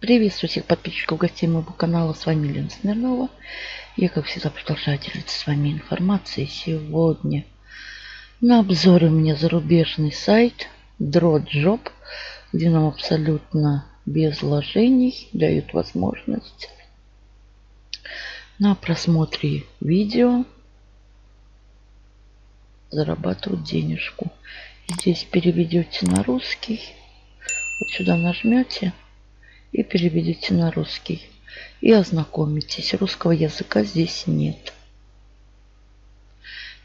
Приветствую всех подписчиков гостей моего канала. С вами Лена Смирнова. Я, как всегда, продолжаю делиться с вами информацией. Сегодня на обзоре у меня зарубежный сайт DrawJob, где нам абсолютно без вложений дают возможность на просмотре видео зарабатывать денежку. Здесь переведете на русский. Вот сюда нажмете и переведите на русский. И ознакомитесь. Русского языка здесь нет.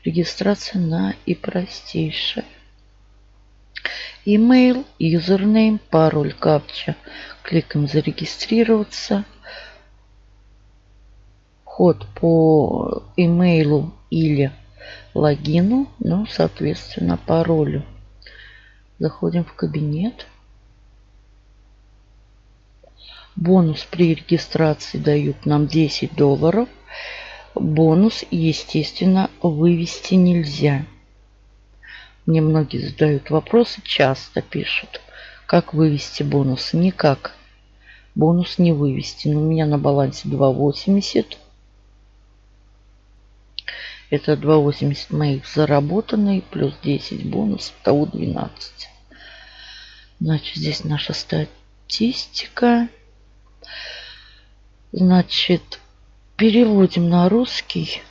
Регистрация на и простейшая. Email, юзернейм, пароль, капча. Кликаем зарегистрироваться. Вход по имейлу или логину, ну, соответственно, паролю. Заходим в кабинет. Бонус при регистрации дают нам 10 долларов. Бонус, естественно, вывести нельзя. Мне многие задают вопросы, часто пишут. Как вывести бонус? Никак. Бонус не вывести. Но у меня на балансе 2,80. Это 2,80 моих заработанные, плюс 10 бонусов, того 12. Значит, здесь наша статистика. Значит, переводим на русский.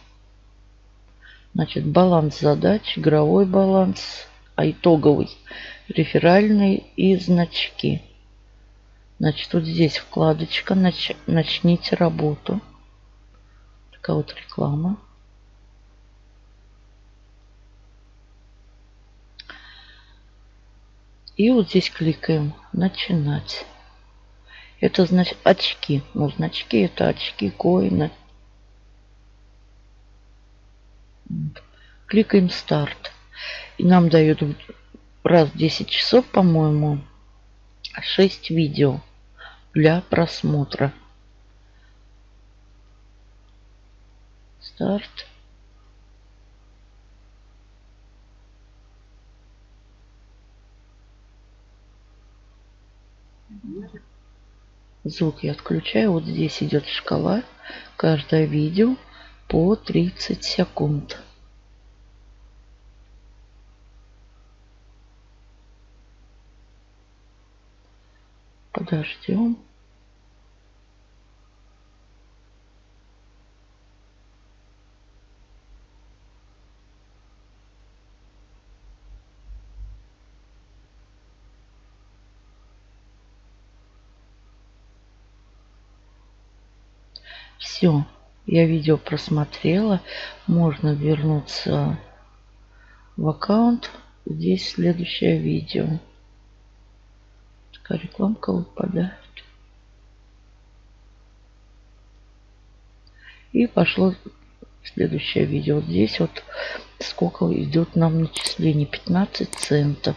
Значит, баланс задач, игровой баланс, а итоговый, реферальный и значки. Значит, вот здесь вкладочка нач, «Начните работу». Такая вот реклама. И вот здесь кликаем «Начинать». Это значит очки. Ну, значки это очки, коины. Кликаем «Старт». И нам дают раз в 10 часов, по-моему, 6 видео для просмотра. Старт. Звук я отключаю. Вот здесь идет шкала. Каждое видео по 30 секунд. Подождем. Все, я видео просмотрела. Можно вернуться в аккаунт. Здесь следующее видео. Такая рекламка выпадает. И пошло следующее видео. Здесь вот сколько идет нам начисление. 15 центов.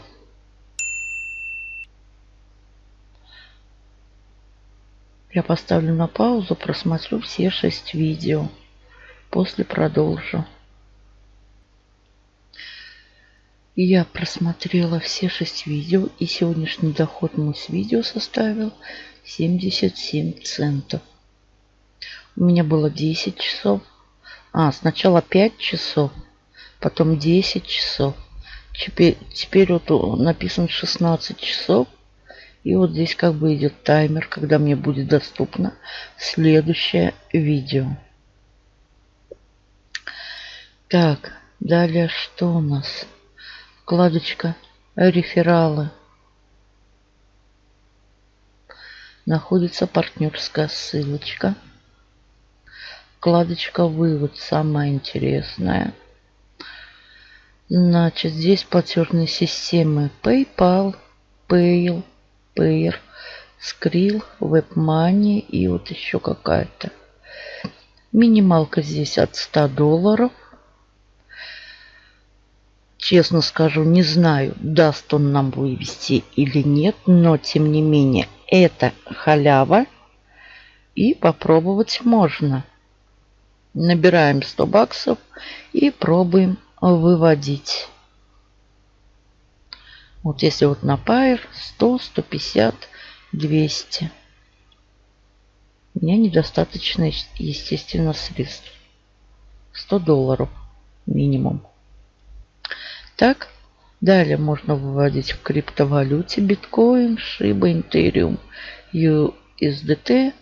Я поставлю на паузу, просмотрю все шесть видео. После продолжу. Я просмотрела все шесть видео. И сегодняшний доход мой с видео составил 77 центов. У меня было 10 часов. А, сначала 5 часов, потом 10 часов. Теперь, теперь вот написано 16 часов. И вот здесь как бы идет таймер, когда мне будет доступно следующее видео. Так, далее что у нас? Вкладочка рефералы. Находится партнерская ссылочка. Вкладочка вывод самая интересная. Значит, здесь платежные системы PayPal, Payl, Payer, Skrill, WebMoney и вот еще какая-то. Минималка здесь от 100 долларов. Честно скажу, не знаю, даст он нам вывести или нет, но тем не менее это халява и попробовать можно. Набираем 100 баксов и пробуем выводить. Вот если вот на Pair 100, 150, 200. У меня недостаточно, естественно, средств. 100 долларов минимум. Так, далее можно выводить в криптовалюте биткоин, шиба, интериум, USDT,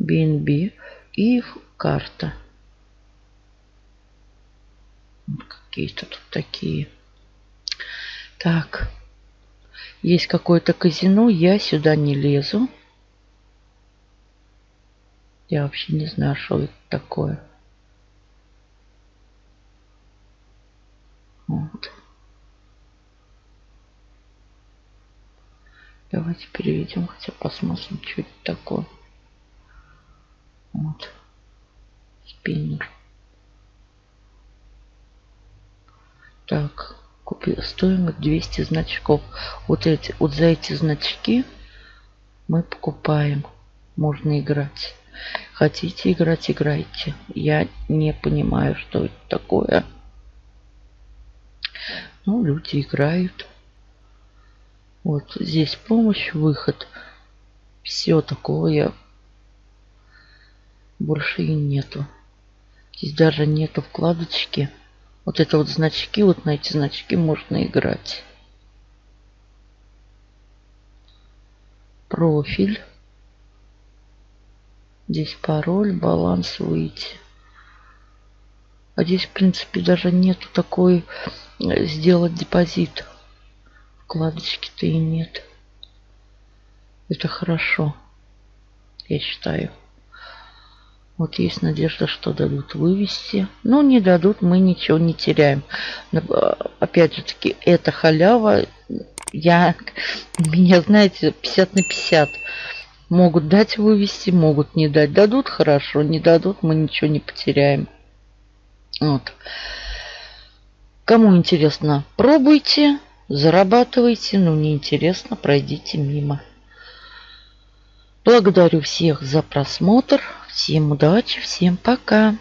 BNB и карта. Какие-то тут такие. Так. Есть какое-то казино. Я сюда не лезу. Я вообще не знаю, что это такое. Вот. Давайте переведем, хотя посмотрим, что это такое. Вот. Спиннер. Так, стоимость 200 значков. Вот эти, вот за эти значки мы покупаем. Можно играть. Хотите играть, играйте. Я не понимаю, что это такое. Ну, люди играют. Вот здесь помощь, выход. Все такого я больше и нету. Здесь даже нету вкладочки. Вот это вот значки, вот на эти значки можно играть. Профиль. Здесь пароль, баланс, выйти. А здесь, в принципе, даже нету такой э, сделать депозит. Вкладочки-то и нет. Это хорошо, я считаю. Вот есть надежда, что дадут вывести. Но не дадут, мы ничего не теряем. Опять же таки, это халява. Я, меня, знаете, 50 на 50. Могут дать вывести, могут не дать. Дадут хорошо, не дадут, мы ничего не потеряем. Вот. Кому интересно, пробуйте, зарабатывайте. Ну, не интересно, пройдите мимо. Благодарю всех за просмотр. Всем удачи, всем пока.